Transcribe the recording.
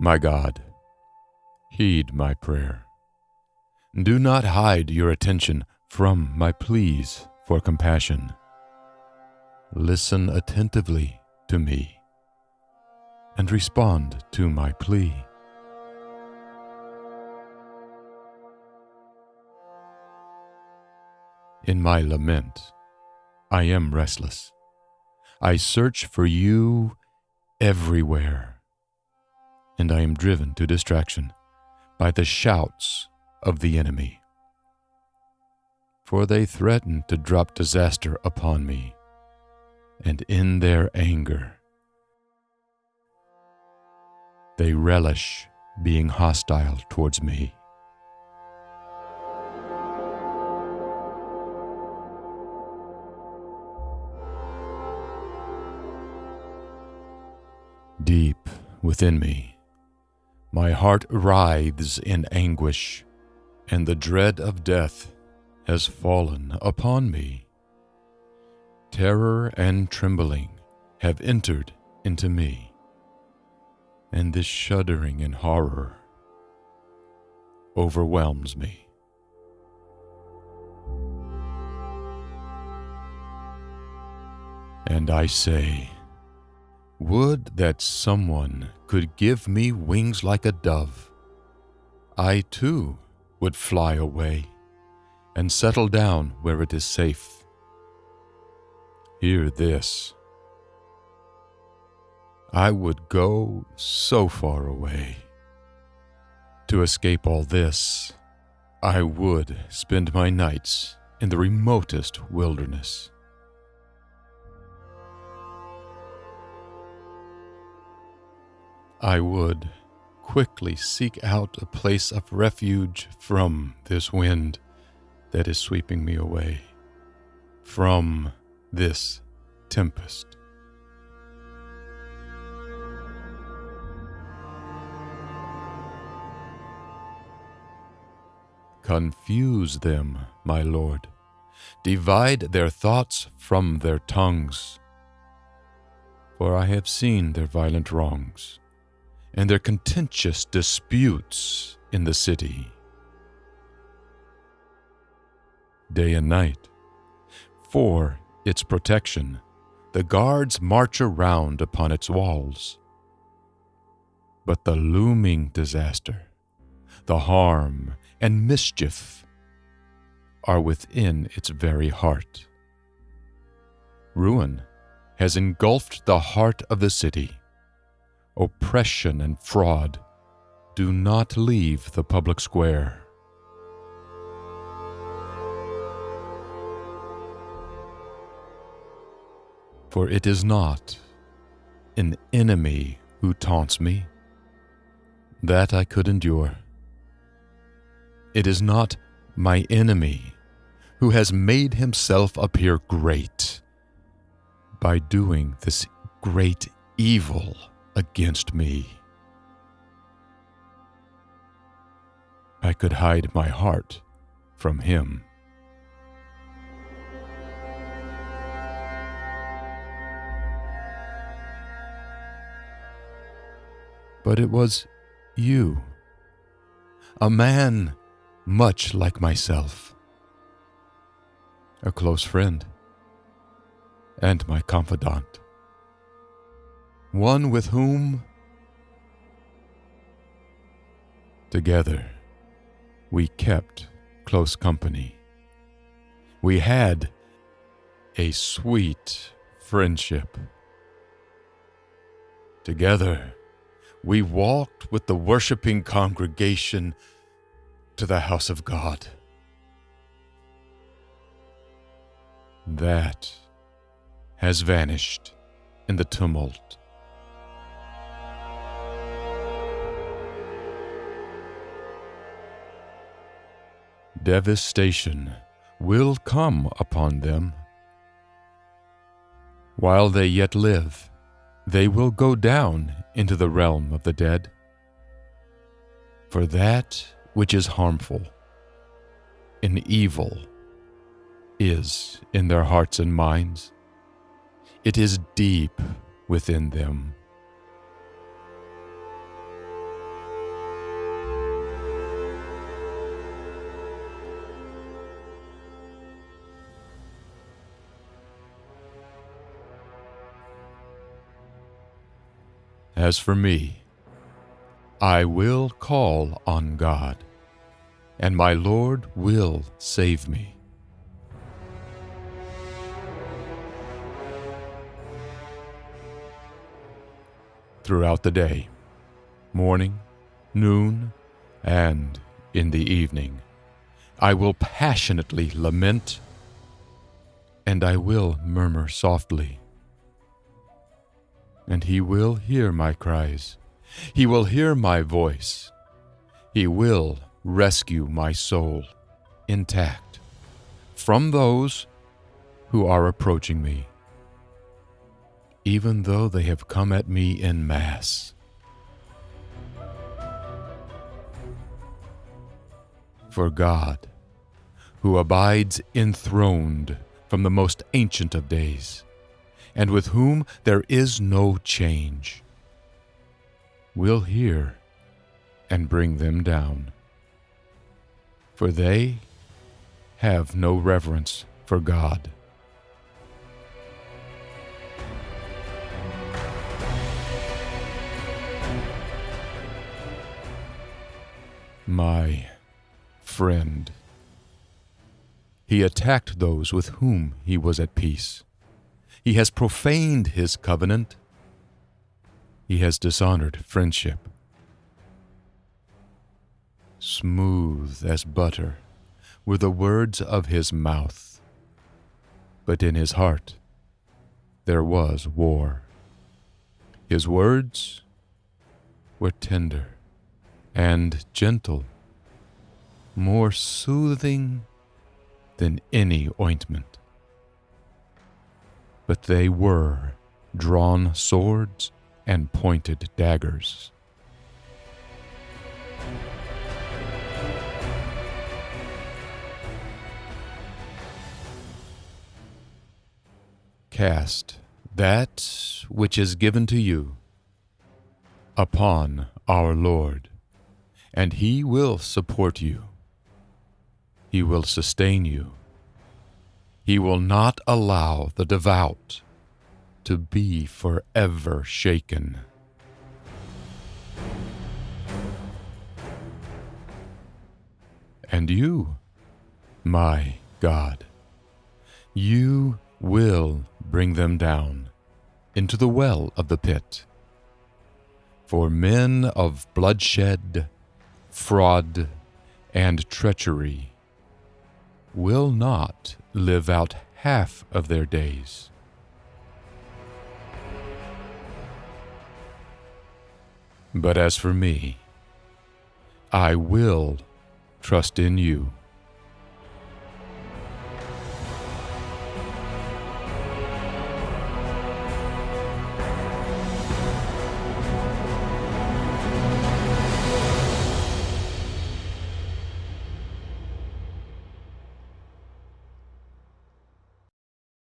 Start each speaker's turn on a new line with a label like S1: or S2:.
S1: My God, heed my prayer. Do not hide your attention from my pleas for compassion. Listen attentively to me and respond to my plea. In my lament, I am restless. I search for you everywhere, and I am driven to distraction by the shouts of the enemy. For they threaten to drop disaster upon me, and in their anger, they relish being hostile towards me. Deep within me, my heart writhes in anguish, and the dread of death has fallen upon me. Terror and trembling have entered into me, and this shuddering and horror overwhelms me. And I say, would that someone could give me wings like a dove. I too would fly away and settle down where it is safe. Hear this. I would go so far away. To escape all this, I would spend my nights in the remotest wilderness. I would quickly seek out a place of refuge from this wind that is sweeping me away, from this tempest. Confuse them, my Lord. Divide their thoughts from their tongues. For I have seen their violent wrongs and their contentious disputes in the city. Day and night, for its protection, the guards march around upon its walls. But the looming disaster, the harm and mischief are within its very heart. Ruin has engulfed the heart of the city oppression, and fraud do not leave the public square. For it is not an enemy who taunts me. That I could endure. It is not my enemy who has made himself appear great by doing this great evil against me. I could hide my heart from him. But it was you, a man much like myself, a close friend, and my confidant one with whom together we kept close company. We had a sweet friendship. Together, we walked with the worshiping congregation to the house of God. That has vanished in the tumult devastation will come upon them. While they yet live, they will go down into the realm of the dead. For that which is harmful and evil is in their hearts and minds, it is deep within them. As for me, I will call on God, and my Lord will save me. Throughout the day, morning, noon, and in the evening, I will passionately lament, and I will murmur softly. And he will hear my cries. He will hear my voice. He will rescue my soul intact from those who are approaching me, even though they have come at me in mass. For God, who abides enthroned from the most ancient of days, and with whom there is no change, will hear and bring them down. For they have no reverence for God. My friend. He attacked those with whom he was at peace. He has profaned his covenant. He has dishonored friendship. Smooth as butter were the words of his mouth, but in his heart there was war. His words were tender and gentle, more soothing than any ointment. But they were drawn swords and pointed daggers. Cast that which is given to you upon our Lord, and He will support you. He will sustain you. He will not allow the devout to be forever shaken. And you, my God, you will bring them down into the well of the pit. For men of bloodshed, fraud, and treachery will not live out half of their days. But as for me, I will trust in you.